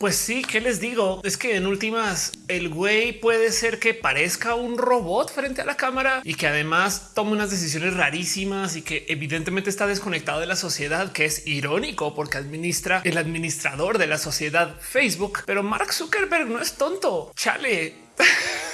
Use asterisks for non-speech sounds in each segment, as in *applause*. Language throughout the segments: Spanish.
Pues sí, ¿qué les digo? Es que en últimas el güey puede ser que parezca un robot frente a la cámara y que además tome unas decisiones rarísimas y que evidentemente está desconectado de la sociedad, que es irónico porque administra el administrador de la sociedad Facebook. Pero Mark Zuckerberg no es tonto. Chale. *laughs*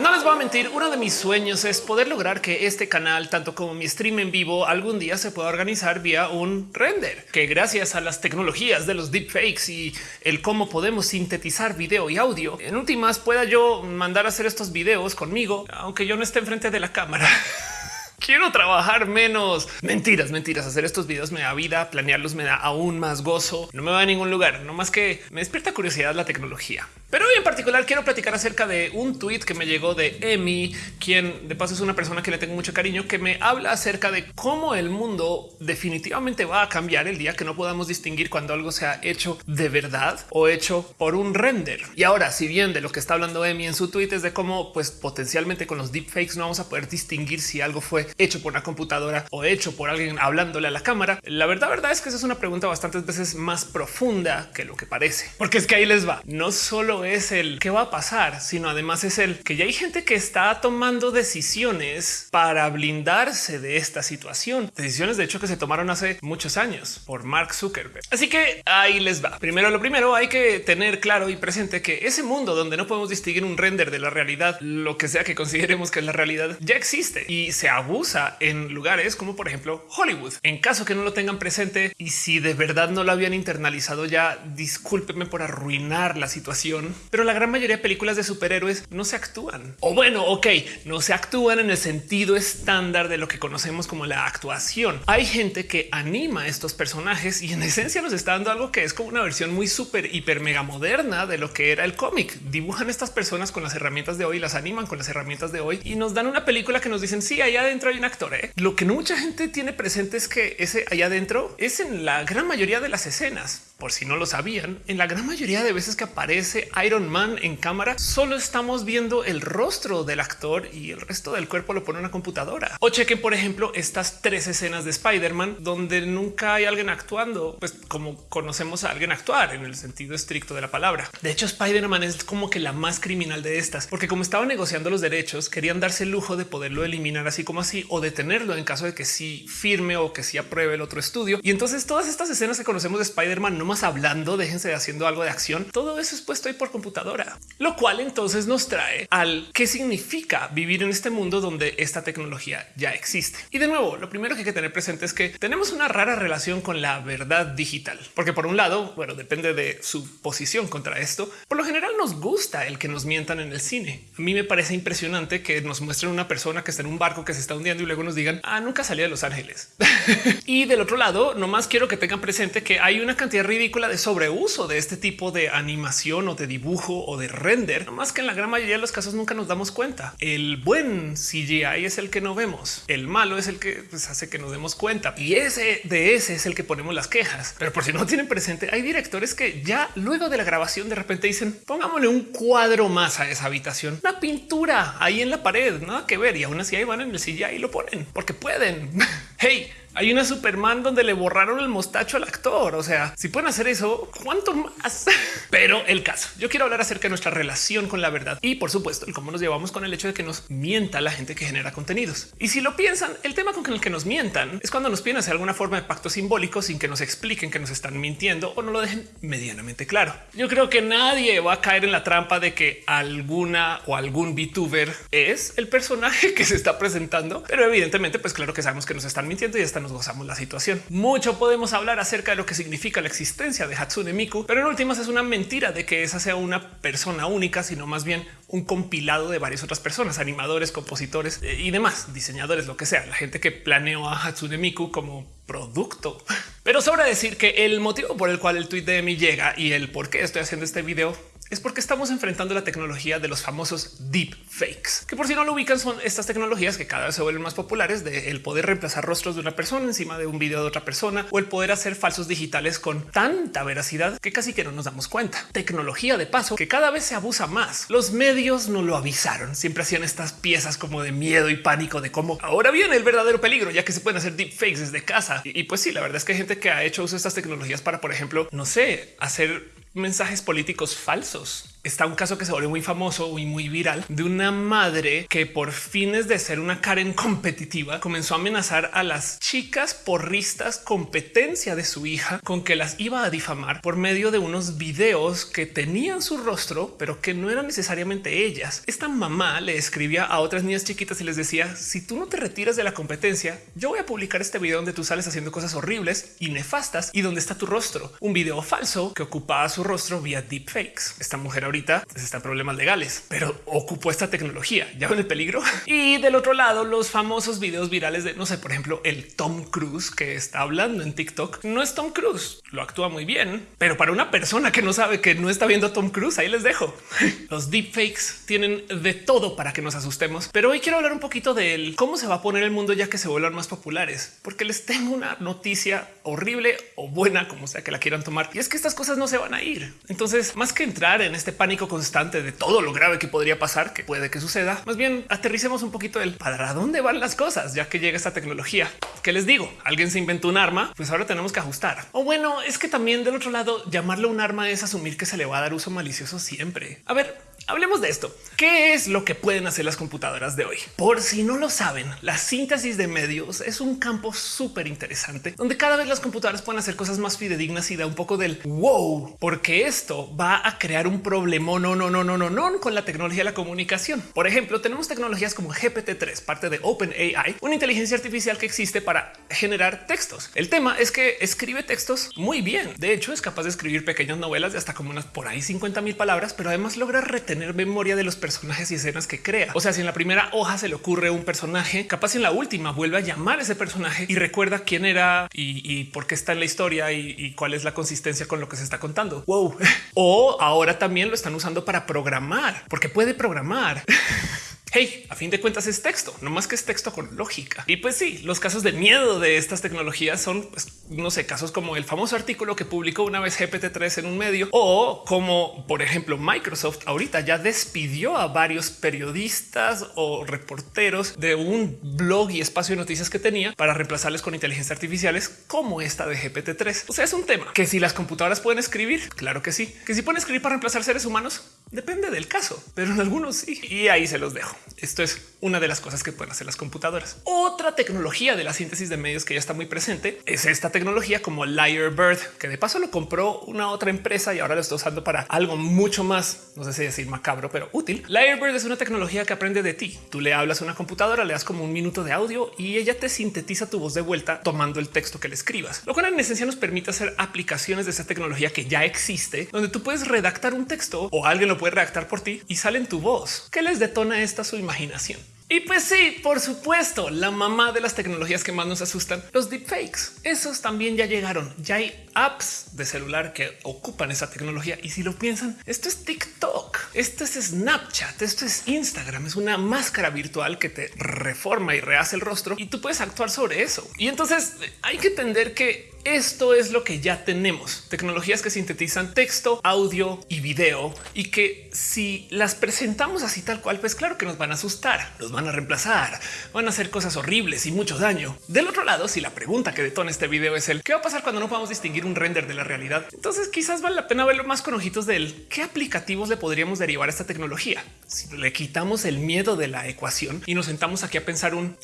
No les voy a mentir, uno de mis sueños es poder lograr que este canal, tanto como mi stream en vivo, algún día se pueda organizar vía un render, que gracias a las tecnologías de los deepfakes y el cómo podemos sintetizar video y audio, en últimas pueda yo mandar a hacer estos videos conmigo, aunque yo no esté enfrente de la cámara. *laughs* quiero trabajar menos. Mentiras, mentiras. Hacer estos videos me da vida, planearlos me da aún más gozo. No me va a ningún lugar, no más que me despierta curiosidad la tecnología. Pero hoy en particular quiero platicar acerca de un tweet que me llegó de Emi, quien de paso es una persona que le tengo mucho cariño, que me habla acerca de cómo el mundo definitivamente va a cambiar el día que no podamos distinguir cuando algo sea hecho de verdad o hecho por un render. Y ahora, si bien de lo que está hablando Emi en su tweet es de cómo pues potencialmente con los deepfakes no vamos a poder distinguir si algo fue hecho por una computadora o hecho por alguien hablándole a la cámara. La verdad, verdad es que esa es una pregunta bastantes veces más profunda que lo que parece, porque es que ahí les va. No solo es el qué va a pasar, sino además es el que ya hay gente que está tomando decisiones para blindarse de esta situación. Decisiones de hecho que se tomaron hace muchos años por Mark Zuckerberg. Así que ahí les va. Primero lo primero hay que tener claro y presente que ese mundo donde no podemos distinguir un render de la realidad, lo que sea que consideremos que es la realidad, ya existe y se abusa usa en lugares como por ejemplo Hollywood. En caso que no lo tengan presente y si de verdad no lo habían internalizado ya, discúlpenme por arruinar la situación, pero la gran mayoría de películas de superhéroes no se actúan. O bueno, ok, no se actúan en el sentido estándar de lo que conocemos como la actuación. Hay gente que anima a estos personajes y en esencia nos está dando algo que es como una versión muy súper, hiper, mega moderna de lo que era el cómic. Dibujan estas personas con las herramientas de hoy, las animan con las herramientas de hoy y nos dan una película que nos dicen sí, allá adentro hay un actor. ¿eh? Lo que no mucha gente tiene presente es que ese allá adentro es en la gran mayoría de las escenas por si no lo sabían, en la gran mayoría de veces que aparece Iron Man en cámara, solo estamos viendo el rostro del actor y el resto del cuerpo lo pone una computadora. O chequen, por ejemplo, estas tres escenas de Spider-Man donde nunca hay alguien actuando, pues como conocemos a alguien actuar en el sentido estricto de la palabra. De hecho, Spider-Man es como que la más criminal de estas, porque como estaban negociando los derechos, querían darse el lujo de poderlo eliminar así como así o detenerlo en caso de que sí firme o que sí apruebe el otro estudio. Y entonces todas estas escenas que conocemos de Spider-Man no hablando, déjense haciendo algo de acción. Todo eso es puesto ahí por computadora, lo cual entonces nos trae al qué significa vivir en este mundo donde esta tecnología ya existe. Y de nuevo, lo primero que hay que tener presente es que tenemos una rara relación con la verdad digital, porque por un lado, bueno, depende de su posición contra esto. Por lo general nos gusta el que nos mientan en el cine. A mí me parece impresionante que nos muestren una persona que está en un barco que se está hundiendo y luego nos digan, ah, nunca salí de Los Ángeles. *laughs* y del otro lado, nomás quiero que tengan presente que hay una cantidad ridícula de sobreuso de este tipo de animación o de dibujo o de render, más que en la gran mayoría de los casos nunca nos damos cuenta. El buen CGI es el que no vemos, el malo es el que pues, hace que nos demos cuenta y ese de ese es el que ponemos las quejas. Pero por si no tienen presente, hay directores que ya luego de la grabación de repente dicen pongámosle un cuadro más a esa habitación, una pintura ahí en la pared, nada que ver y aún así ahí van en el CGI y lo ponen porque pueden. *laughs* hey, hay una Superman donde le borraron el mostacho al actor. O sea, si pueden hacer eso, cuánto más. *laughs* Pero el caso, yo quiero hablar acerca de nuestra relación con la verdad y por supuesto el cómo nos llevamos con el hecho de que nos mienta la gente que genera contenidos. Y si lo piensan, el tema con el que nos mientan es cuando nos piden hacer alguna forma de pacto simbólico sin que nos expliquen que nos están mintiendo o no lo dejen medianamente claro. Yo creo que nadie va a caer en la trampa de que alguna o algún VTuber es el personaje *laughs* que se está presentando, pero evidentemente, pues claro que sabemos que nos están mintiendo y están nos gozamos la situación. Mucho podemos hablar acerca de lo que significa la existencia de Hatsune Miku, pero en últimas es una mentira de que esa sea una persona única, sino más bien un compilado de varias otras personas, animadores, compositores eh, y demás, diseñadores, lo que sea, la gente que planeó a Hatsune Miku como producto. *laughs* Pero sobra decir que el motivo por el cual el tweet de mi llega y el por qué estoy haciendo este video es porque estamos enfrentando la tecnología de los famosos deep fakes, que por si no lo ubican son estas tecnologías que cada vez se vuelven más populares de el poder reemplazar rostros de una persona encima de un video de otra persona o el poder hacer falsos digitales con tanta veracidad que casi que no nos damos cuenta. Tecnología de paso que cada vez se abusa más. Los medios no lo avisaron, siempre hacían estas piezas como de miedo y pánico de cómo ahora viene el verdadero peligro, ya que se pueden hacer deepfakes desde casa. Y, y pues sí, la verdad es que hay gente que ha hecho uso de estas tecnologías para, por ejemplo, no sé, hacer mensajes políticos falsos está un caso que se volvió muy famoso y muy viral de una madre que por fines de ser una Karen competitiva comenzó a amenazar a las chicas porristas competencia de su hija con que las iba a difamar por medio de unos videos que tenían su rostro, pero que no eran necesariamente ellas. Esta mamá le escribía a otras niñas chiquitas y les decía si tú no te retiras de la competencia, yo voy a publicar este video donde tú sales haciendo cosas horribles y nefastas y donde está tu rostro, un video falso que ocupaba su rostro vía deepfakes. Esta mujer ahorita pues, está en problemas legales, pero ocupó esta tecnología. Ya ven el peligro. *laughs* Y del otro lado, los famosos videos virales de no sé, por ejemplo, el Tom Cruise que está hablando en TikTok no es Tom Cruise, lo actúa muy bien, pero para una persona que no sabe que no está viendo a Tom Cruise, ahí les dejo. *laughs* Los deepfakes tienen de todo para que nos asustemos, pero hoy quiero hablar un poquito de cómo se va a poner el mundo ya que se vuelvan más populares, porque les tengo una noticia horrible o buena, como sea que la quieran tomar, y es que estas cosas no se van a ir. Entonces, más que entrar en este pánico constante de todo lo grave que podría pasar, que puede que suceda, más bien aterricemos un poquito el para dónde van las cosas, ya que llega esta tecnología. ¿Qué les digo? Alguien se inventó un arma, pues ahora tenemos que ajustar. O bueno, es que también del otro lado, llamarlo un arma es asumir que se le va a dar uso malicioso siempre. A ver, Hablemos de esto. ¿Qué es lo que pueden hacer las computadoras de hoy? Por si no lo saben, la síntesis de medios es un campo súper interesante donde cada vez las computadoras pueden hacer cosas más fidedignas y da un poco del wow, porque esto va a crear un problema. No, no, no, no, no, no con la tecnología de la comunicación. Por ejemplo, tenemos tecnologías como GPT-3, parte de OpenAI, una inteligencia artificial que existe para generar textos. El tema es que escribe textos muy bien. De hecho, es capaz de escribir pequeñas novelas de hasta como unas por ahí 50 mil palabras, pero además logra tener memoria de los personajes y escenas que crea. O sea, si en la primera hoja se le ocurre un personaje, capaz en la última vuelve a llamar a ese personaje y recuerda quién era y, por qué está en la historia y, y, cuál es la consistencia con lo que se está contando. Wow. *laughs* o ahora también lo están usando para programar, porque puede programar. *laughs* Hey, a fin de cuentas es texto, no más que es texto con lógica. Y pues sí, los casos de miedo de estas tecnologías son, pues, no sé, casos como el famoso artículo que publicó una vez GPT-3 en un medio o como, por ejemplo, Microsoft ahorita ya despidió a varios periodistas o reporteros de un blog y espacio de noticias que tenía para reemplazarles con inteligencia artificiales como esta de GPT-3. O sea, es un tema que si las computadoras pueden escribir, claro que sí, que si pueden escribir para reemplazar seres humanos, depende del caso, pero en algunos sí. Y ahí se los dejo. Esto es una de las cosas que pueden hacer las computadoras. Otra tecnología de la síntesis de medios que ya está muy presente es esta tecnología como Lyrebird, que de paso lo compró una otra empresa y ahora lo está usando para algo mucho más, no sé si decir macabro, pero útil. Lyrebird es una tecnología que aprende de ti. Tú le hablas a una computadora, le das como un minuto de audio y ella te sintetiza tu voz de vuelta tomando el texto que le escribas, lo cual en esencia nos permite hacer aplicaciones de esa tecnología que ya existe, donde tú puedes redactar un texto o alguien lo puede redactar por ti y sale en tu voz. ¿Qué les detona esta su imaginación? Y pues sí, por supuesto, la mamá de las tecnologías que más nos asustan, los deepfakes. Esos también ya llegaron. Ya hay apps de celular que ocupan esa tecnología. Y si lo piensan, esto es TikTok, esto es Snapchat, esto es Instagram, es una máscara virtual que te reforma y rehace el rostro y tú puedes actuar sobre eso. Y entonces hay que entender que esto es lo que ya tenemos. Tecnologías que sintetizan texto, audio y video y que si las presentamos así tal cual, pues claro que nos van a asustar, nos van a reemplazar, van a hacer cosas horribles y mucho daño. Del otro lado, si la pregunta que detona este video es el qué va a pasar cuando no podamos distinguir un render de la realidad, entonces quizás vale la pena verlo más con ojitos del qué aplicativos le podríamos derivar a esta tecnología. Si le quitamos el miedo de la ecuación y nos sentamos aquí a pensar un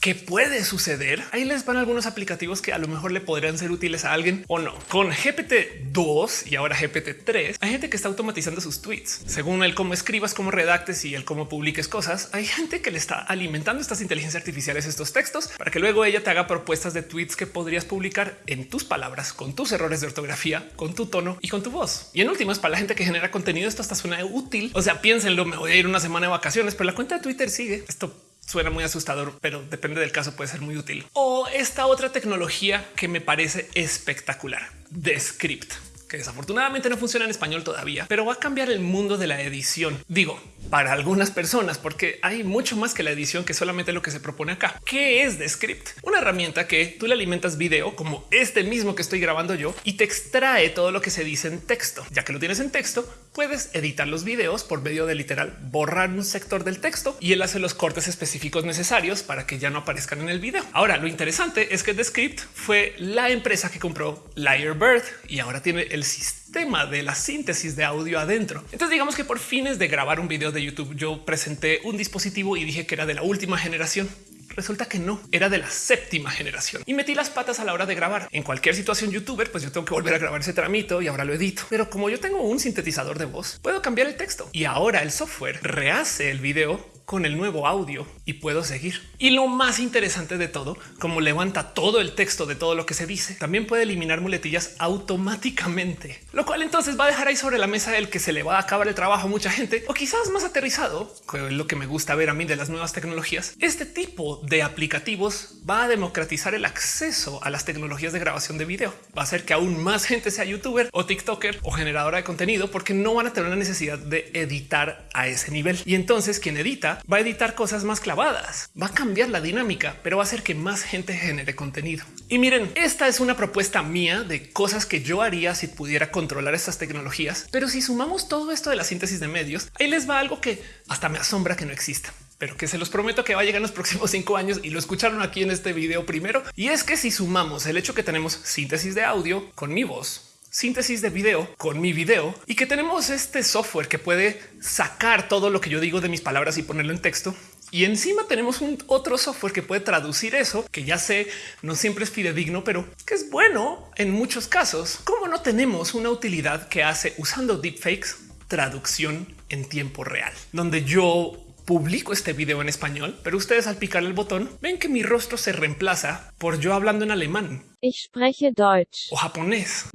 ¿Qué puede suceder? Ahí les van algunos aplicativos que a lo mejor le podrían ser útiles a alguien o no. Con GPT 2 y ahora GPT 3 hay gente que está automatizando sus tweets según el cómo escribas, cómo redactes y el cómo publiques cosas. Hay gente que le está alimentando estas inteligencias artificiales estos textos para que luego ella te haga propuestas de tweets que podrías publicar en tus palabras, con tus errores de ortografía, con tu tono y con tu voz. Y en último es para la gente que genera contenido. Esto hasta suena útil. O sea, piénsenlo. Me voy a ir una semana de vacaciones, pero la cuenta de Twitter sigue. Esto suena muy asustador, pero depende del caso, puede ser muy útil. O esta otra tecnología que me parece espectacular, Descript. Que desafortunadamente no funciona en español todavía, pero va a cambiar el mundo de la edición. Digo, para algunas personas, porque hay mucho más que la edición que solamente lo que se propone acá. ¿Qué es Descript? Una herramienta que tú le alimentas video como este mismo que estoy grabando yo y te extrae todo lo que se dice en texto. Ya que lo tienes en texto, puedes editar los videos por medio de literal borrar un sector del texto y él hace los cortes específicos necesarios para que ya no aparezcan en el video. Ahora, lo interesante es que Descript fue la empresa que compró Lyrebird y ahora tiene el sistema de la síntesis de audio adentro. Entonces digamos que por fines de grabar un video de YouTube yo presenté un dispositivo y dije que era de la última generación. Resulta que no era de la séptima generación y metí las patas a la hora de grabar. En cualquier situación youtuber, pues yo tengo que volver a grabar ese tramito y ahora lo edito. Pero como yo tengo un sintetizador de voz, puedo cambiar el texto y ahora el software rehace el video con el nuevo audio y puedo seguir. Y lo más interesante de todo, como levanta todo el texto de todo lo que se dice, también puede eliminar muletillas automáticamente, lo cual entonces va a dejar ahí sobre la mesa el que se le va a acabar el trabajo a mucha gente o quizás más aterrizado, que es lo que me gusta ver a mí de las nuevas tecnologías. Este tipo de aplicativos va a democratizar el acceso a las tecnologías de grabación de video. Va a hacer que aún más gente sea youtuber o TikToker o generadora de contenido porque no van a tener la necesidad de editar a ese nivel. Y entonces quien edita va a editar cosas más clavadas, va a cambiar la dinámica, pero va a hacer que más gente genere contenido. Y miren, esta es una propuesta mía de cosas que yo haría si pudiera controlar estas tecnologías. Pero si sumamos todo esto de la síntesis de medios, ahí les va algo que hasta me asombra que no exista pero que se los prometo que va a llegar en los próximos *laughs* cinco años y lo escucharon aquí en este video primero. Y es que si sumamos el hecho que tenemos síntesis de audio con mi voz, síntesis de video con mi video y que tenemos este software que puede sacar todo lo que yo digo de mis palabras y ponerlo en texto. Y encima tenemos un otro software que puede traducir eso, que ya sé, no siempre es fidedigno, pero que es bueno en muchos casos. Como no tenemos una utilidad que hace usando deepfakes traducción en tiempo real, donde yo publico este video en español, pero ustedes al picar el botón ven que mi rostro se reemplaza por yo hablando en alemán. Ich spreche Deutsch. O japonés.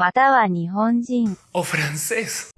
O francés.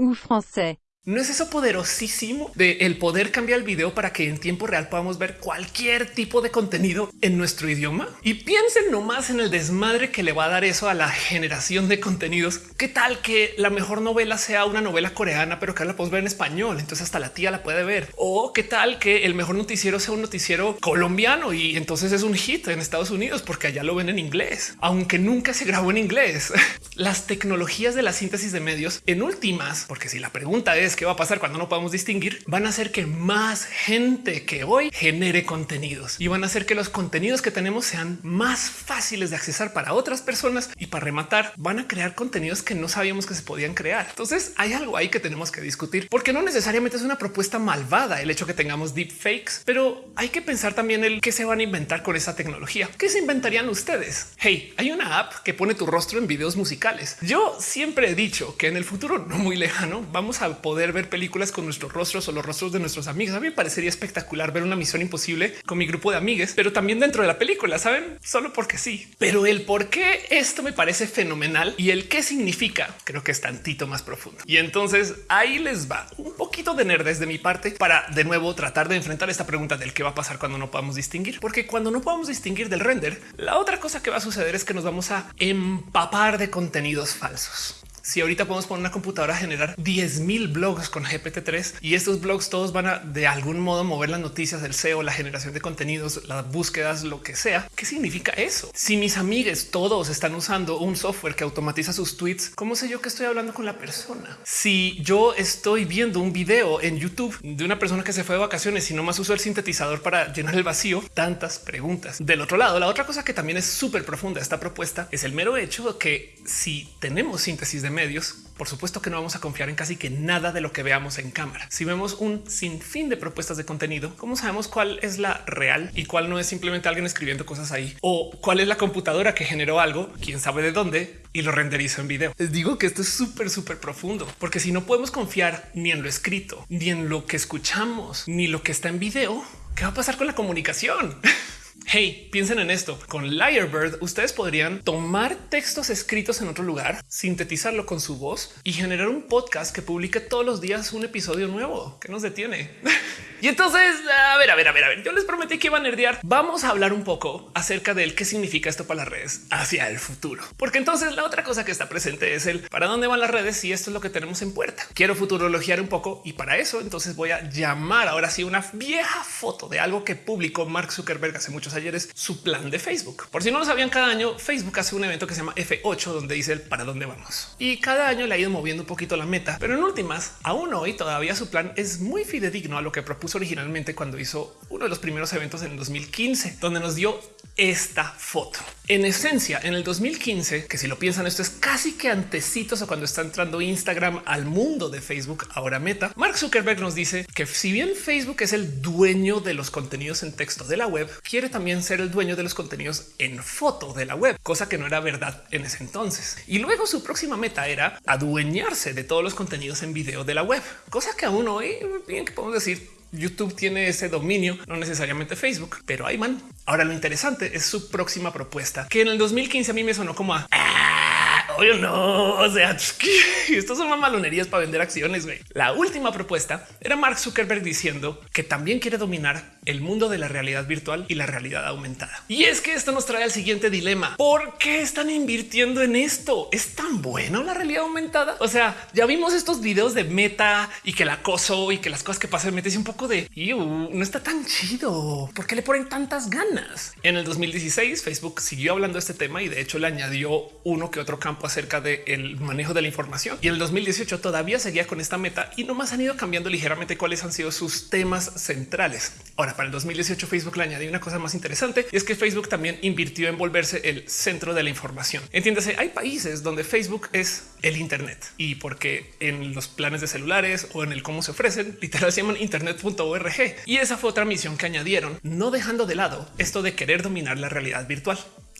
¿No es eso poderosísimo de el poder cambiar el video para que en tiempo real podamos ver cualquier tipo de contenido en nuestro idioma? Y piensen nomás en el desmadre que le va a dar eso a la generación de contenidos. ¿Qué tal que la mejor novela sea una novela coreana, pero que la podemos ver en español? Entonces hasta la tía la puede ver. O qué tal que el mejor noticiero sea un noticiero colombiano y entonces es un hit en Estados Unidos porque allá lo ven en inglés, aunque nunca se grabó en inglés. *laughs* Las tecnologías de la síntesis de medios en últimas, porque si la pregunta es qué va a pasar cuando no podamos distinguir, van a hacer que más gente que hoy genere contenidos y van a hacer que los contenidos que tenemos sean más fáciles de accesar para otras personas y para rematar van a crear contenidos que no sabíamos que se podían crear. Entonces hay algo ahí que tenemos que discutir porque no necesariamente es una propuesta malvada el hecho que tengamos deepfakes, pero hay que pensar también el qué se van a inventar con esa tecnología. ¿Qué se inventarían ustedes? Hey, hay una app que pone tu rostro en videos musicales. Yo siempre he dicho que en el futuro no muy lejano vamos a poder ver películas con nuestros rostros o los rostros de nuestros amigos. A mí me parecería espectacular ver una misión imposible con mi grupo de amigues, pero también dentro de la película, saben, solo porque sí. Pero el por qué esto me parece fenomenal y el qué significa, creo que es tantito más profundo. Y entonces ahí les va un poquito de nerdes de mi parte para de nuevo tratar de enfrentar esta pregunta del qué va a pasar cuando no podamos distinguir, porque cuando no podamos distinguir del render, la otra cosa que va a suceder es que nos vamos a empapar de contenidos falsos si ahorita podemos poner una computadora a generar 10 mil blogs con GPT-3 y estos blogs todos van a de algún modo mover las noticias, el SEO, la generación de contenidos, las búsquedas, lo que sea. ¿Qué significa eso? Si mis amigues todos están usando un software que automatiza sus tweets, ¿cómo sé yo que estoy hablando con la persona? Si yo estoy viendo un video en YouTube de una persona que se fue de vacaciones y no más usó el sintetizador para llenar el vacío, tantas preguntas. Del otro lado, la otra cosa que también es súper profunda esta propuesta es el mero hecho de que si tenemos síntesis de medios, por supuesto que no vamos a confiar en casi que nada de lo que veamos en cámara. Si vemos un sinfín de propuestas de contenido, ¿cómo sabemos cuál es la real y cuál no es simplemente alguien escribiendo cosas ahí? O cuál es la computadora que generó algo, quién sabe de dónde, y lo renderizó en video. Les digo que esto es súper, súper profundo, porque si no podemos confiar ni en lo escrito, ni en lo que escuchamos, ni lo que está en video, ¿qué va a pasar con la comunicación? *laughs* Hey, piensen en esto. Con Lyrebird, ustedes podrían tomar textos escritos en otro lugar, sintetizarlo con su voz y generar un podcast que publique todos los días un episodio nuevo. que nos detiene? *laughs* y entonces, a ver, a ver, a ver, a ver. Yo les prometí que iba a nerdear. Vamos a hablar un poco acerca del qué significa esto para las redes hacia el futuro. Porque entonces la otra cosa que está presente es el para dónde van las redes y esto es lo que tenemos en puerta. Quiero futurologiar un poco y para eso entonces voy a llamar ahora sí una vieja foto de algo que publicó Mark Zuckerberg hace muchos ayeres, su plan de Facebook. Por si no lo sabían, cada año Facebook hace un evento que se llama F8 donde dice el para dónde vamos. Y cada año le ha ido moviendo un poquito la meta, pero en últimas, aún hoy todavía su plan es muy fidedigno a lo que propuso originalmente cuando hizo uno de los primeros eventos en 2015, donde nos dio esta foto. En esencia, en el 2015, que si lo piensan, esto es casi que antecitos a cuando está entrando Instagram al mundo de Facebook, ahora Meta. Mark Zuckerberg nos dice que si bien Facebook es el dueño de los contenidos en texto de la web, quiere también ser el dueño de los contenidos en foto de la web, cosa que no era verdad en ese entonces. Y luego su próxima meta era adueñarse de todos los contenidos en video de la web, cosa que aún hoy bien que podemos decir YouTube tiene ese dominio, no necesariamente Facebook, pero man. Ahora lo interesante es su próxima propuesta, que en el 2015 a mí me sonó como a Oye, no, o sea, *laughs* estos son mamalonerías para vender acciones. Güey. La última propuesta era Mark Zuckerberg diciendo que también quiere dominar el mundo de la realidad virtual y la realidad aumentada. Y es que esto nos trae al siguiente dilema. ¿Por qué están invirtiendo en esto? ¿Es tan bueno la realidad aumentada? O sea, ya vimos estos videos de meta y que la acoso y que las cosas que pasan meta un poco de no está tan chido. ¿Por qué le ponen tantas ganas? En el 2016 Facebook siguió hablando de este tema y de hecho le añadió uno que otro campo acerca del manejo de la información. Y en el 2018 todavía seguía con esta meta y nomás han ido cambiando ligeramente cuáles han sido sus temas centrales. Ahora, para el 2018 Facebook le añadió una cosa más interesante y es que Facebook también invirtió en volverse el centro de la información. Entiéndase, hay países donde Facebook es el Internet y porque en los planes de celulares o en el cómo se ofrecen, literal se llaman internet.org. Y esa fue otra misión que añadieron, no dejando de lado esto de querer dominar la realidad virtual.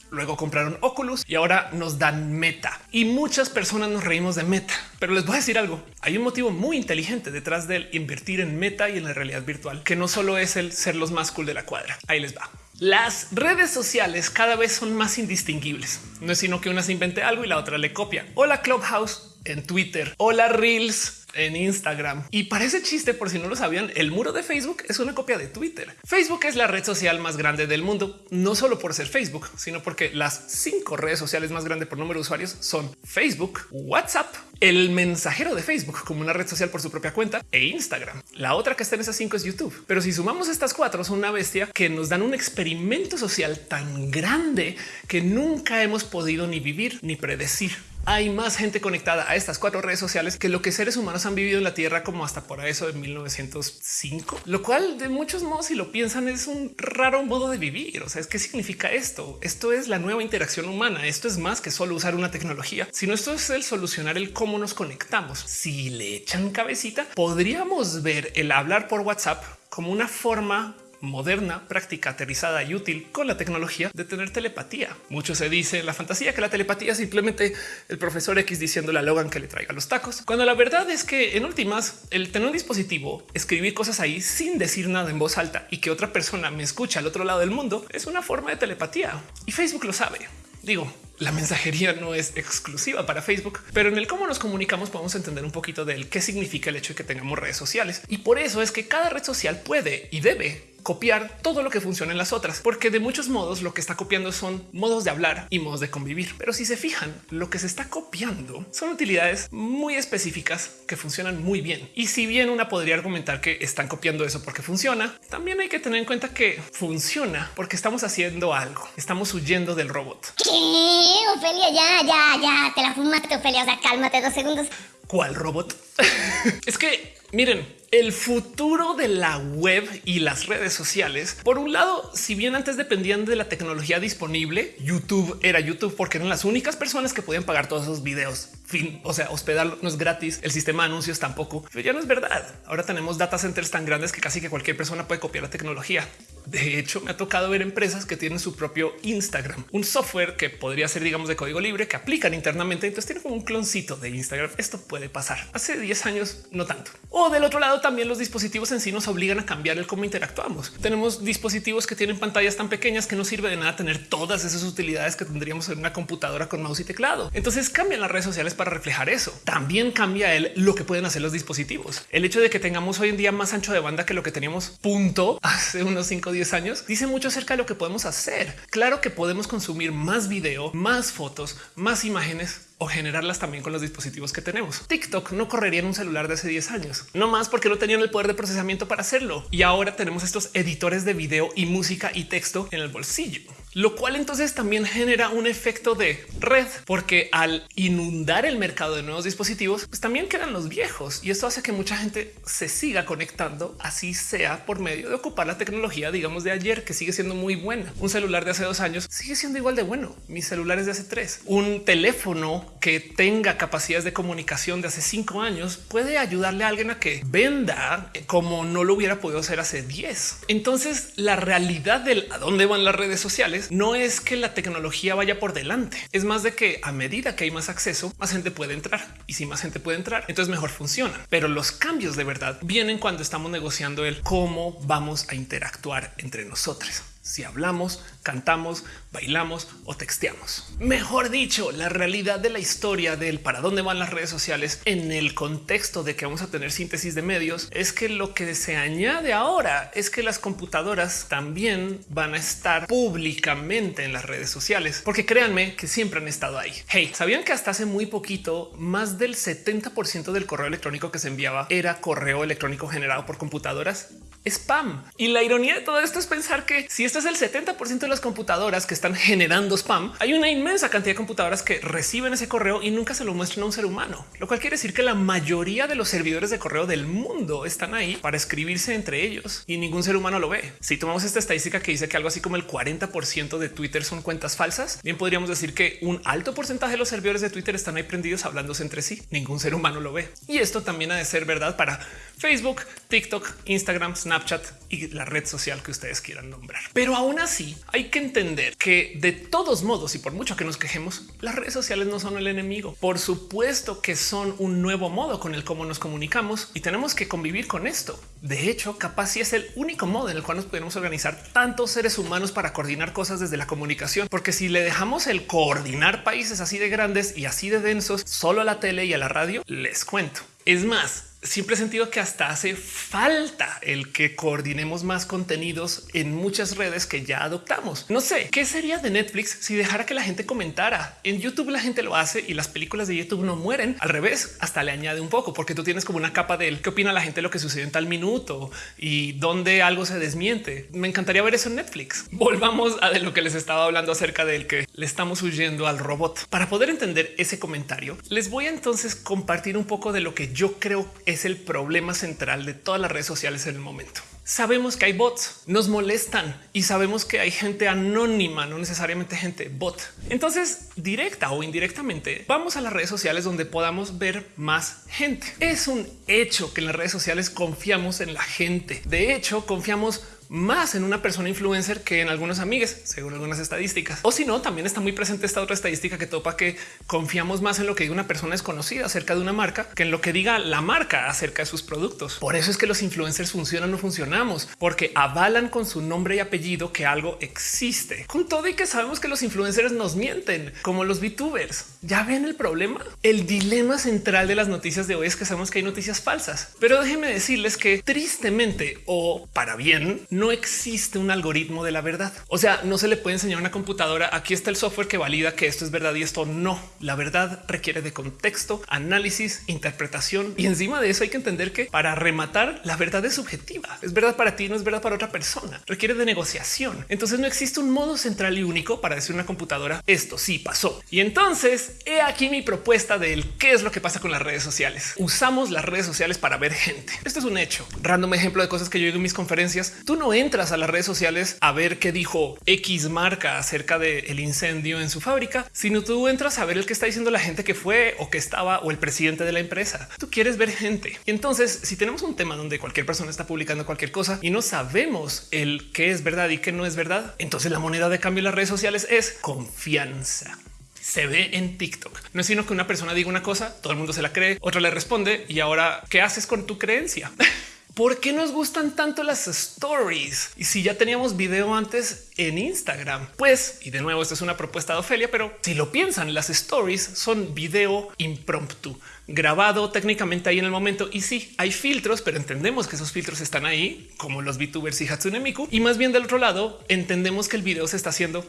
Luego compraron Oculus y ahora nos dan Meta. Y muchas personas nos reímos de Meta. Pero les voy a decir algo. Hay un motivo muy inteligente detrás del invertir en Meta y en la realidad virtual, que no solo es el ser los más cool de la cuadra. Ahí les va. Las redes sociales cada vez son más indistinguibles. No es sino que una se invente algo y la otra le copia. Hola Clubhouse en Twitter. Hola Reels en Instagram. Y parece chiste, por si no lo sabían, el muro de Facebook es una copia de Twitter. Facebook es la red social más grande del mundo, no solo por ser Facebook, sino porque las cinco redes sociales más grandes por número de usuarios son Facebook, WhatsApp, el mensajero de Facebook como una red social por su propia cuenta e Instagram. La otra que está en esas cinco es YouTube. Pero si sumamos estas cuatro, son una bestia que nos dan un experimento social tan grande que nunca hemos podido ni vivir ni predecir hay más gente conectada a estas cuatro redes sociales que lo que seres humanos han vivido en la Tierra como hasta por eso de 1905, lo cual de muchos modos, si lo piensan, es un raro modo de vivir. O sea, es qué significa esto? Esto es la nueva interacción humana. Esto es más que solo usar una tecnología, sino esto es el solucionar el cómo nos conectamos. Si le echan cabecita, podríamos ver el hablar por WhatsApp como una forma moderna, práctica, aterrizada y útil con la tecnología de tener telepatía. Mucho se dice en la fantasía que la telepatía es simplemente el profesor X diciéndole a Logan que le traiga los tacos, cuando la verdad es que en últimas el tener un dispositivo, escribir cosas ahí sin decir nada en voz alta y que otra persona me escucha al otro lado del mundo es una forma de telepatía y Facebook lo sabe. Digo, la mensajería no es exclusiva para Facebook, pero en el cómo nos comunicamos podemos entender un poquito del qué significa el hecho de que tengamos redes sociales. Y por eso es que cada red social puede y debe copiar todo lo que funciona en las otras, porque de muchos modos lo que está copiando son modos de hablar y modos de convivir. Pero si se fijan, lo que se está copiando son utilidades muy específicas que funcionan muy bien. Y si bien una podría argumentar que están copiando eso porque funciona, también hay que tener en cuenta que funciona porque estamos haciendo algo. Estamos huyendo del robot. *laughs* Ofelia, ya, ya, ya, te la fumaste, Ofelia. O sea, cálmate dos segundos. ¿Cuál robot? *laughs* es que miren, el futuro de la web y las redes sociales. Por un lado, si bien antes dependían de la tecnología disponible, YouTube era YouTube porque eran las únicas personas que podían pagar todos esos videos. Fin, o sea, hospedar no es gratis, el sistema de anuncios tampoco, pero ya no es verdad. Ahora tenemos data centers tan grandes que casi que cualquier persona puede copiar la tecnología. De hecho, me ha tocado ver empresas que tienen su propio Instagram, un software que podría ser, digamos, de código libre que aplican internamente. Entonces tiene como un cloncito de Instagram. Esto puede pasar. Hace 10 años, no tanto. O del otro lado, también los dispositivos en sí nos obligan a cambiar el cómo interactuamos. Tenemos dispositivos que tienen pantallas tan pequeñas que no sirve de nada tener todas esas utilidades que tendríamos en una computadora con mouse y teclado. Entonces cambian las redes sociales para reflejar eso. También cambia el lo que pueden hacer los dispositivos. El hecho de que tengamos hoy en día más ancho de banda que lo que teníamos punto *laughs* hace unos 5 o 10 años dice mucho acerca de lo que podemos hacer. Claro que podemos consumir más video, más fotos, más imágenes o generarlas también con los dispositivos que tenemos. TikTok no correría en un celular de hace 10 años, no más porque no tenían el poder de procesamiento para hacerlo. Y ahora tenemos estos editores de video y música y texto en el bolsillo lo cual entonces también genera un efecto de red, porque al inundar el mercado de nuevos dispositivos, pues también quedan los viejos y esto hace que mucha gente se siga conectando, así sea por medio de ocupar la tecnología, digamos, de ayer, que sigue siendo muy buena. Un celular de hace dos años sigue siendo igual de bueno. Mis celulares de hace tres, un teléfono que tenga capacidades de comunicación de hace cinco años puede ayudarle a alguien a que venda como no lo hubiera podido hacer hace 10. Entonces la realidad del a dónde van las redes sociales no es que la tecnología vaya por delante, es más de que a medida que hay más acceso, más gente puede entrar y si más gente puede entrar, entonces mejor funcionan. Pero los cambios de verdad vienen cuando estamos negociando el cómo vamos a interactuar entre nosotros si hablamos, cantamos, bailamos o texteamos. Mejor dicho, la realidad de la historia del para dónde van las redes sociales en el contexto de que vamos a tener síntesis de medios es que lo que se añade ahora es que las computadoras también van a estar públicamente en las redes sociales, porque créanme que siempre han estado ahí. Hey, ¿sabían que hasta hace muy poquito más del 70% del correo electrónico que se enviaba era correo electrónico generado por computadoras? spam. Y la ironía de todo esto es pensar que si esto es el 70% de las computadoras que están generando spam, hay una inmensa cantidad de computadoras que reciben ese correo y nunca se lo muestran a un ser humano, lo cual quiere decir que la mayoría de los servidores de correo del mundo están ahí para escribirse entre ellos y ningún ser humano lo ve. Si tomamos esta estadística que dice que algo así como el 40% de Twitter son cuentas falsas, bien podríamos decir que un alto porcentaje de los servidores de Twitter están ahí prendidos hablándose entre sí. Ningún ser humano lo ve. Y esto también ha de ser verdad para Facebook, TikTok, Instagram, Snapchat y la red social que ustedes quieran nombrar. Pero aún así hay que entender que de todos modos y por mucho que nos quejemos, las redes sociales no son el enemigo. Por supuesto que son un nuevo modo con el cómo nos comunicamos y tenemos que convivir con esto. De hecho, capaz si es el único modo en el cual nos podemos organizar tantos seres humanos para coordinar cosas desde la comunicación, porque si le dejamos el coordinar países así de grandes y así de densos solo a la tele y a la radio, les cuento. Es más, siempre he sentido que hasta hace falta el que coordinemos más contenidos en muchas redes que ya adoptamos. No sé qué sería de Netflix si dejara que la gente comentara en YouTube. La gente lo hace y las películas de YouTube no mueren al revés. Hasta le añade un poco porque tú tienes como una capa de él. qué opina la gente lo que sucedió en tal minuto y dónde algo se desmiente. Me encantaría ver eso en Netflix. *laughs* Volvamos a lo que les estaba hablando acerca del que le estamos huyendo al robot. Para poder entender ese comentario, les voy a entonces compartir un poco de lo que yo creo es el problema central de todas las redes sociales en el momento. Sabemos que hay bots, nos molestan y sabemos que hay gente anónima, no necesariamente gente bot. Entonces, directa o indirectamente, vamos a las redes sociales donde podamos ver más gente. Es un hecho que en las redes sociales confiamos en la gente. De hecho, confiamos más en una persona influencer que en algunos amigos, según algunas estadísticas. O si no, también está muy presente esta otra estadística que topa que confiamos más en lo que diga una persona desconocida acerca de una marca que en lo que diga la marca acerca de sus productos. Por eso es que los influencers funcionan o funcionamos, porque avalan con su nombre y apellido que algo existe. Con todo y que sabemos que los influencers nos mienten, como los VTubers. ¿Ya ven el problema? El dilema central de las noticias de hoy es que sabemos que hay noticias falsas. Pero déjenme decirles que tristemente o para bien, no existe un algoritmo de la verdad. O sea, no se le puede enseñar a una computadora. Aquí está el software que valida que esto es verdad y esto no. La verdad requiere de contexto, análisis, interpretación y encima de eso hay que entender que para rematar la verdad es subjetiva. Es verdad para ti, no es verdad para otra persona. Requiere de negociación. Entonces no existe un modo central y único para decir una computadora esto sí pasó. Y entonces he aquí mi propuesta del qué es lo que pasa con las redes sociales. Usamos las redes sociales para ver gente. Esto es un hecho. Random ejemplo de cosas que yo digo en mis conferencias. Tú no no entras a las redes sociales a ver qué dijo X marca acerca del incendio en su fábrica, sino tú entras a ver el que está diciendo la gente que fue o que estaba o el presidente de la empresa. Tú quieres ver gente. Y entonces, si tenemos un tema donde cualquier persona está publicando cualquier cosa y no sabemos el qué es verdad y qué no es verdad, entonces la moneda de cambio en las redes sociales es confianza se ve en TikTok. No es sino que una persona diga una cosa, todo el mundo se la cree, otra le responde y ahora qué haces con tu creencia? *laughs* ¿Por qué nos gustan tanto las stories? Y si ya teníamos video antes en Instagram, pues, y de nuevo, esta es una propuesta de Ofelia, pero si lo piensan, las stories son video impromptu grabado técnicamente ahí en el momento. Y sí, hay filtros, pero entendemos que esos filtros están ahí, como los VTubers y Hatsune Miku. Y más bien del otro lado, entendemos que el video se está haciendo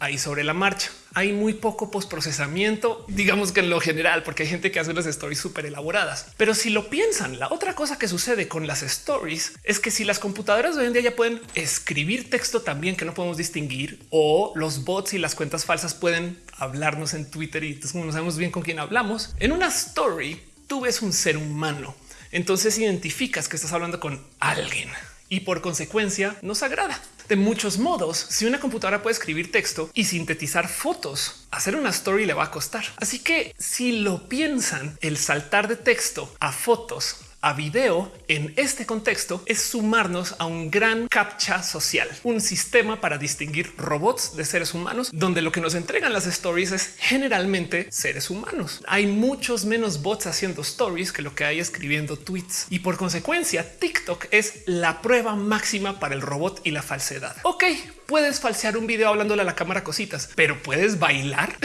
ahí sobre la marcha. Hay muy poco postprocesamiento, digamos que en lo general, porque hay gente que hace las stories súper elaboradas. Pero si lo piensan, la otra cosa que sucede con las stories es que si las computadoras de hoy en día ya pueden escribir texto también que no podemos distinguir, o los bots y las cuentas falsas pueden hablarnos en Twitter y no sabemos bien con quién hablamos, en una story tú ves un ser humano. Entonces identificas que estás hablando con alguien y por consecuencia nos agrada. De muchos modos, si una computadora puede escribir texto y sintetizar fotos, hacer una story le va a costar. Así que si lo piensan, el saltar de texto a fotos a video en este contexto es sumarnos a un gran captcha social, un sistema para distinguir robots de seres humanos, donde lo que nos entregan las stories es generalmente seres humanos. Hay muchos menos bots haciendo stories que lo que hay escribiendo tweets y por consecuencia TikTok es la prueba máxima para el robot y la falsedad. Ok, puedes falsear un video hablándole a la cámara cositas, pero puedes bailar.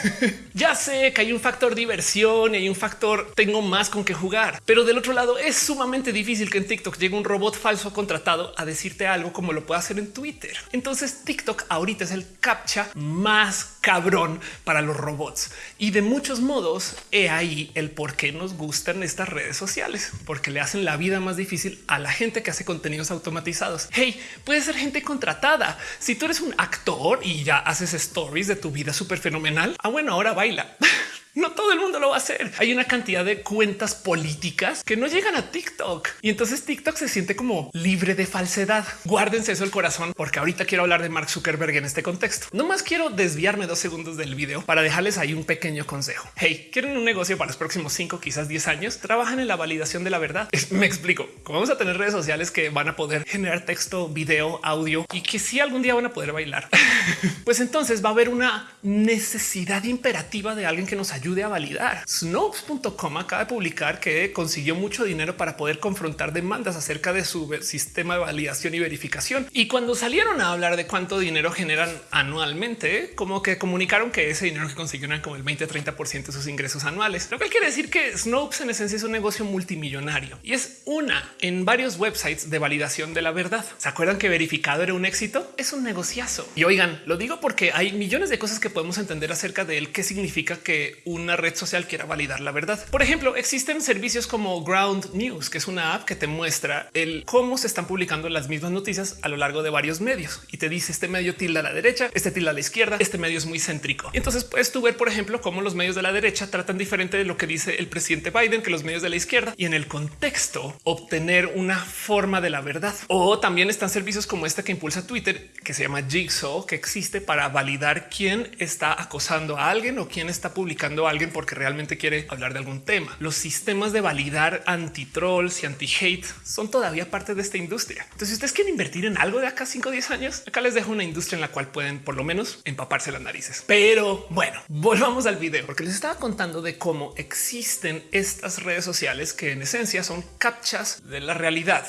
*laughs* ya sé que hay un factor diversión y hay un factor tengo más con que jugar, pero del otro lado es sumamente difícil que en TikTok llegue un robot falso contratado a decirte algo como lo puede hacer en Twitter. Entonces TikTok ahorita es el captcha más cabrón para los robots y de muchos modos he ahí el por qué nos gustan estas redes sociales, porque le hacen la vida más difícil a la gente que hace contenidos automatizados. Hey, puede ser gente contratada si tú eres un actor y ya haces stories de tu vida súper fenomenal, ah, bueno, ahora baila. *laughs* No todo el mundo lo va a hacer. Hay una cantidad de cuentas políticas que no llegan a TikTok y entonces TikTok se siente como libre de falsedad. Guárdense eso el corazón porque ahorita quiero hablar de Mark Zuckerberg en este contexto. No más quiero desviarme dos segundos del video para dejarles ahí un pequeño consejo. Hey, quieren un negocio para los próximos cinco, quizás 10 años. Trabajan en la validación de la verdad. Me explico. Como vamos a tener redes sociales que van a poder generar texto, video, audio y que si algún día van a poder bailar, *laughs* pues entonces va a haber una necesidad imperativa de alguien que nos ayude ayude a validar. Snopes.com acaba de publicar que consiguió mucho dinero para poder confrontar demandas acerca de su sistema de validación y verificación. Y cuando salieron a hablar de cuánto dinero generan anualmente, como que comunicaron que ese dinero que consiguieron como el 20 30 de sus ingresos anuales, lo que quiere decir que Snopes en esencia es un negocio multimillonario y es una en varios websites de validación de la verdad. ¿Se acuerdan que verificado era un éxito? Es un negociazo. Y oigan, lo digo porque hay millones de cosas que podemos entender acerca de él, qué significa que una red social quiera validar la verdad. Por ejemplo, existen servicios como Ground News, que es una app que te muestra el cómo se están publicando las mismas noticias a lo largo de varios medios y te dice este medio tilda a la derecha, este tilda a la izquierda, este medio es muy céntrico. Entonces puedes tú ver, por ejemplo, cómo los medios de la derecha tratan diferente de lo que dice el presidente Biden que los medios de la izquierda y en el contexto obtener una forma de la verdad. O también están servicios como este que impulsa Twitter, que se llama Jigsaw, que existe para validar quién está acosando a alguien o quién está publicando alguien porque realmente quiere hablar de algún tema. Los sistemas de validar anti trolls y anti hate son todavía parte de esta industria. Entonces, si ustedes quieren invertir en algo de acá 5 o 10 años, acá les dejo una industria en la cual pueden por lo menos empaparse las narices. Pero bueno, volvamos al video porque les estaba contando de cómo existen estas redes sociales que en esencia son captchas de la realidad.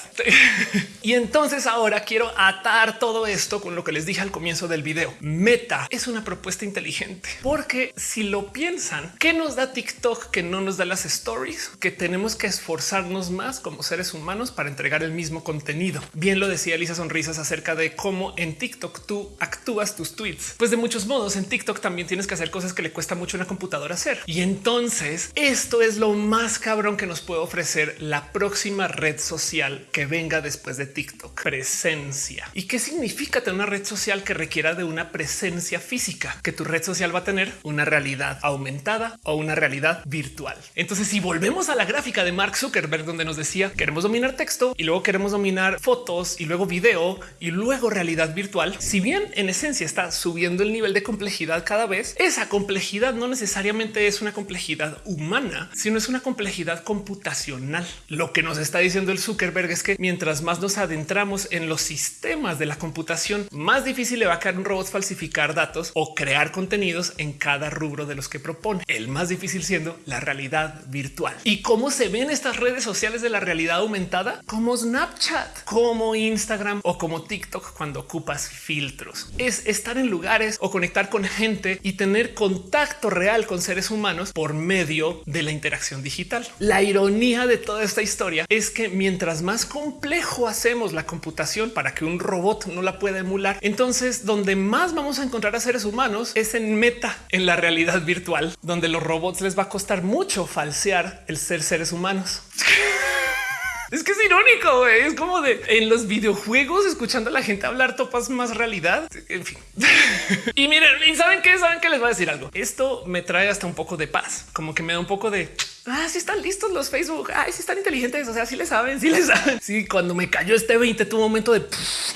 *laughs* y entonces ahora quiero atar todo esto con lo que les dije al comienzo del video. Meta es una propuesta inteligente porque si lo piensan, ¿Qué nos da TikTok que no nos da las stories? Que tenemos que esforzarnos más como seres humanos para entregar el mismo contenido. Bien lo decía Elisa Sonrisas acerca de cómo en TikTok tú actúas tus tweets. Pues de muchos modos en TikTok también tienes que hacer cosas que le cuesta mucho a una computadora hacer. Y entonces esto es lo más cabrón que nos puede ofrecer la próxima red social que venga después de TikTok. Presencia. ¿Y qué significa tener una red social que requiera de una presencia física? Que tu red social va a tener una realidad aumentada o una realidad virtual. Entonces, si volvemos a la gráfica de Mark Zuckerberg, donde nos decía queremos dominar texto y luego queremos dominar fotos y luego video y luego realidad virtual, si bien en esencia está subiendo el nivel de complejidad cada vez, esa complejidad no necesariamente es una complejidad humana, sino es una complejidad computacional. Lo que nos está diciendo el Zuckerberg es que mientras más nos adentramos en los sistemas de la computación, más difícil le va a caer un robot falsificar datos o crear contenidos en cada rubro de los que propone. El más difícil siendo la realidad virtual. ¿Y cómo se ven estas redes sociales de la realidad aumentada? Como Snapchat, como Instagram o como TikTok cuando ocupas filtros. Es estar en lugares o conectar con gente y tener contacto real con seres humanos por medio de la interacción digital. La ironía de toda esta historia es que mientras más complejo hacemos la computación para que un robot no la pueda emular, entonces donde más vamos a encontrar a seres humanos es en meta, en la realidad virtual, donde los robots les va a costar mucho falsear el ser seres humanos. *laughs* Es que es irónico. Es como de en los videojuegos escuchando a la gente hablar topas más realidad. En fin. *laughs* y miren, ¿y saben qué? Saben que les voy a decir algo. Esto me trae hasta un poco de paz, como que me da un poco de Ah, sí están listos los Facebook. Ay, sí están inteligentes. O sea, sí le saben, sí le saben. Sí, cuando me cayó este 20 tuvo un momento de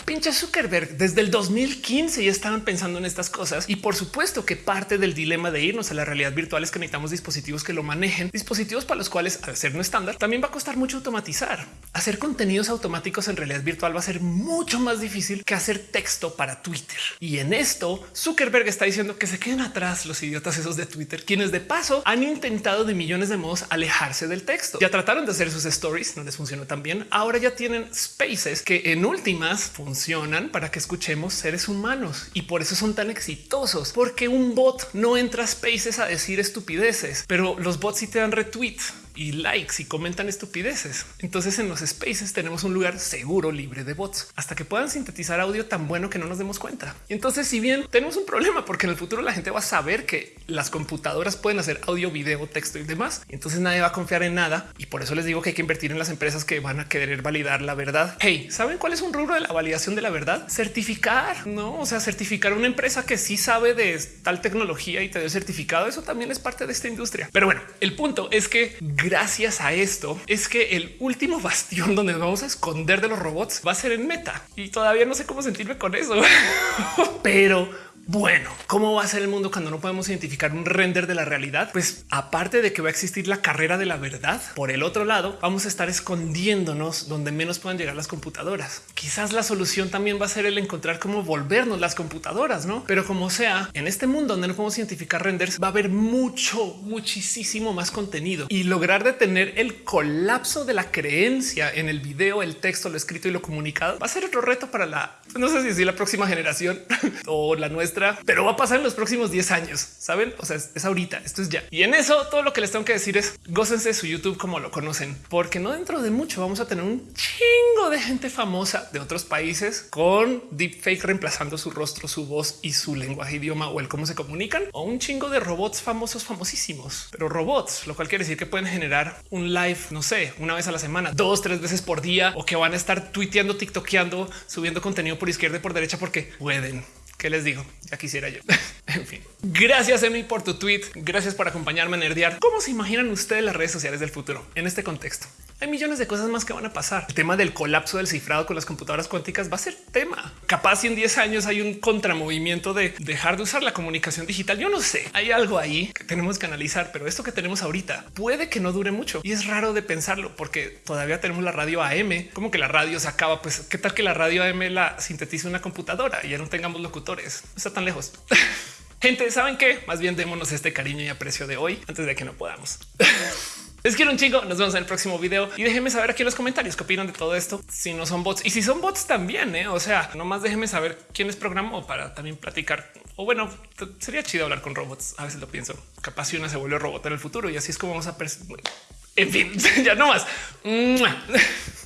pinche Zuckerberg. Desde el 2015 ya estaban pensando en estas cosas. Y por supuesto que parte del dilema de irnos a la realidad virtual es que necesitamos dispositivos que lo manejen, dispositivos para los cuales al ser no estándar también va a costar mucho automatizar. Hacer contenidos automáticos en realidad virtual va a ser mucho más difícil que hacer texto para Twitter. Y en esto Zuckerberg está diciendo que se queden atrás los idiotas esos de Twitter, quienes de paso han intentado de millones de modos alejarse del texto. Ya trataron de hacer sus stories, no les funcionó tan bien. Ahora ya tienen spaces que en últimas funcionan para que escuchemos seres humanos y por eso son tan exitosos, porque un bot no entra a spaces a decir estupideces, pero los bots sí te dan retweets y likes y comentan estupideces. Entonces en los spaces tenemos un lugar seguro, libre de bots, hasta que puedan sintetizar audio tan bueno que no nos demos cuenta. Y entonces si bien tenemos un problema, porque en el futuro la gente va a saber que las computadoras pueden hacer audio, video, texto y demás, entonces nadie va a confiar en nada. Y por eso les digo que hay que invertir en las empresas que van a querer validar la verdad. Hey, ¿saben cuál es un rubro de la validación de la verdad? Certificar, no? O sea, certificar una empresa que sí sabe de tal tecnología y te dio certificado. Eso también es parte de esta industria. Pero bueno, el punto es que gracias a esto es que el último bastión donde nos vamos a esconder de los robots va a ser en meta. Y todavía no sé cómo sentirme con eso, *laughs* pero bueno, ¿cómo va a ser el mundo cuando no podemos identificar un render de la realidad? Pues aparte de que va a existir la carrera de la verdad, por el otro lado vamos a estar escondiéndonos donde menos puedan llegar las computadoras. Quizás la solución también va a ser el encontrar cómo volvernos las computadoras, ¿no? Pero como sea, en este mundo donde no podemos identificar renders va a haber mucho, muchísimo más contenido y lograr detener el colapso de la creencia en el video, el texto, lo escrito y lo comunicado va a ser otro reto para la, no sé si la próxima generación *laughs* o la nuestra pero va a pasar en los próximos 10 años. Saben? O sea, es, ahorita, esto es ya. Y en eso todo lo que les tengo que decir es gócense su YouTube como lo conocen, porque no dentro de mucho vamos a tener un chingo de gente famosa de otros países con deepfake reemplazando su rostro, su voz y su lenguaje, idioma o el cómo se comunican o un chingo de robots famosos, famosísimos, pero robots, lo cual quiere decir que pueden generar un live, no sé, una vez a la semana, dos, tres veces por día o que van a estar tuiteando, tiktokeando, subiendo contenido por izquierda y por derecha porque pueden. ¿Qué les digo? Ya quisiera yo. *laughs* en fin, gracias Emi por tu tweet. Gracias por acompañarme a nerdear. ¿Cómo se imaginan ustedes las redes sociales del futuro en este contexto? Hay millones de cosas más que van a pasar. El tema del colapso del cifrado con las computadoras cuánticas va a ser tema. Capaz si en 10 años hay un contramovimiento de dejar de usar la comunicación digital. Yo no sé, hay algo ahí que tenemos que analizar, pero esto que tenemos ahorita puede que no dure mucho y es raro de pensarlo porque todavía tenemos la radio AM. Como que la radio se acaba. Pues qué tal que la radio AM la sintetiza una computadora y ya no tengamos locutores. No está tan lejos. *laughs* Gente, ¿saben qué? Más bien démonos este cariño y aprecio de hoy antes de que no podamos. *laughs* Les quiero un chingo. Nos vemos en el próximo video y déjenme saber aquí en los comentarios qué opinan de todo esto. Si no son bots y si son bots también, ¿eh? o sea, nomás déjenme saber quién es programó para también platicar. O bueno, sería chido hablar con robots. A veces lo pienso. Capaz una se vuelve robot en el futuro y así es como vamos a. En fin, *laughs* ya no más. *laughs*